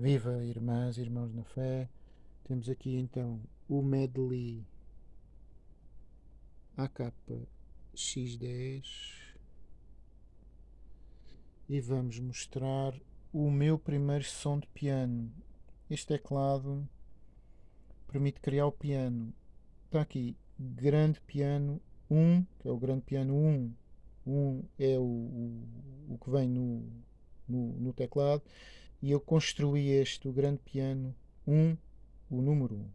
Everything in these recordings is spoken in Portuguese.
Viva irmãs e irmãos na fé. Temos aqui então o medley AKX10 e vamos mostrar o meu primeiro som de piano. Este teclado permite criar o piano. Está aqui, grande piano 1, que é o grande piano 1. 1 é o, o, o que vem no, no, no teclado e eu construí este, o grande piano 1, o número 1,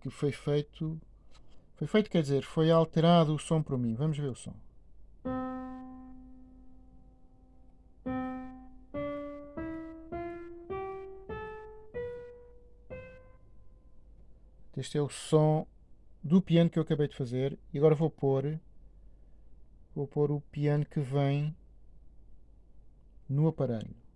que foi feito, foi feito, quer dizer, foi alterado o som para mim. Vamos ver o som. Este é o som do piano que eu acabei de fazer e agora vou pôr vou pôr o piano que vem no aparelho.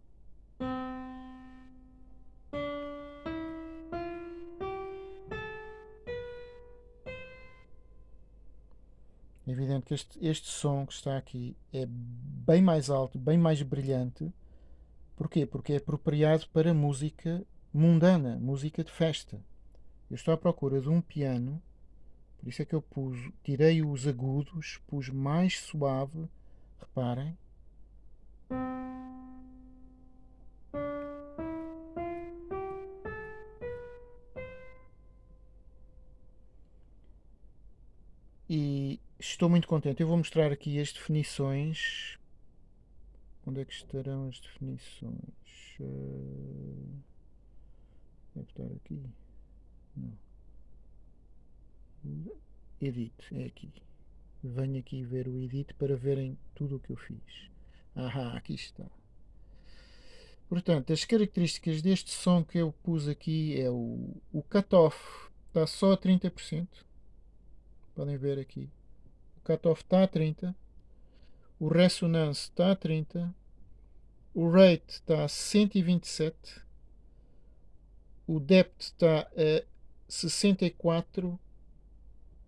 É evidente que este, este som que está aqui é bem mais alto, bem mais brilhante. Porquê? Porque é apropriado para música mundana, música de festa. Eu estou à procura de um piano, por isso é que eu pus, tirei os agudos, pus mais suave, reparem. E estou muito contente. Eu vou mostrar aqui as definições. Onde é que estarão as definições? Uh, deve estar aqui. Não. Edit, é aqui. Venho aqui ver o edit para verem tudo o que eu fiz. Ahá, aqui está. Portanto, as características deste som que eu pus aqui é o, o cutoff está só a 30%. Podem ver aqui. O cutoff está a 30. O ressonance está a 30. O rate está a 127. O depth está a 64,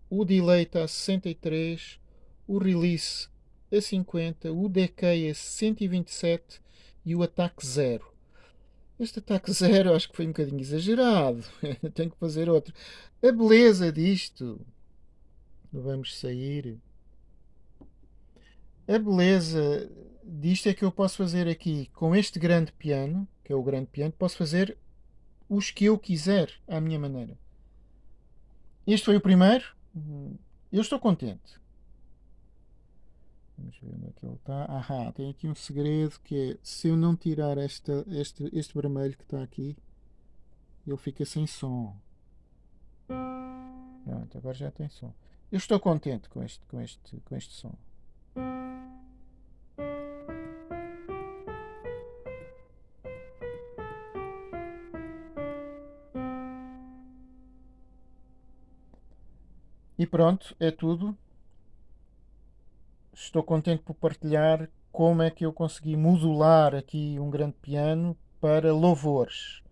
o delay está a 63, o release a 50, o decay a 127 e o ataque 0. Este ataque 0 acho que foi um bocadinho exagerado. Tenho que fazer outro. A beleza disto. Vamos sair. A beleza disto é que eu posso fazer aqui com este grande piano, que é o grande piano, posso fazer os que eu quiser à minha maneira. Este foi o primeiro. Eu estou contente. Vamos ver onde é que ele está. Ahá, tem aqui um segredo que é se eu não tirar esta, este, este vermelho que está aqui, ele fica sem som. Pronto, agora já tem som. Eu estou contente com este, com este, com este som. E pronto, é tudo. Estou contente por partilhar como é que eu consegui modular aqui um grande piano para louvores.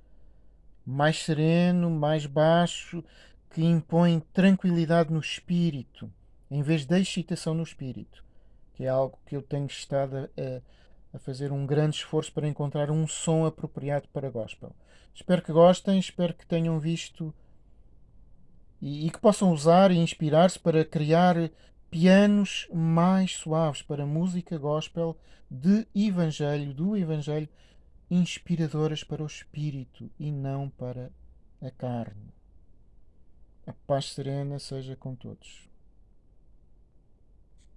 Mais sereno, mais baixo, que impõe tranquilidade no espírito, em vez de excitação no espírito, que é algo que eu tenho estado a, a fazer um grande esforço para encontrar um som apropriado para gospel. Espero que gostem, espero que tenham visto e, e que possam usar e inspirar-se para criar pianos mais suaves para música gospel de evangelho, do evangelho, inspiradoras para o espírito e não para a carne. A paz serena seja com todos.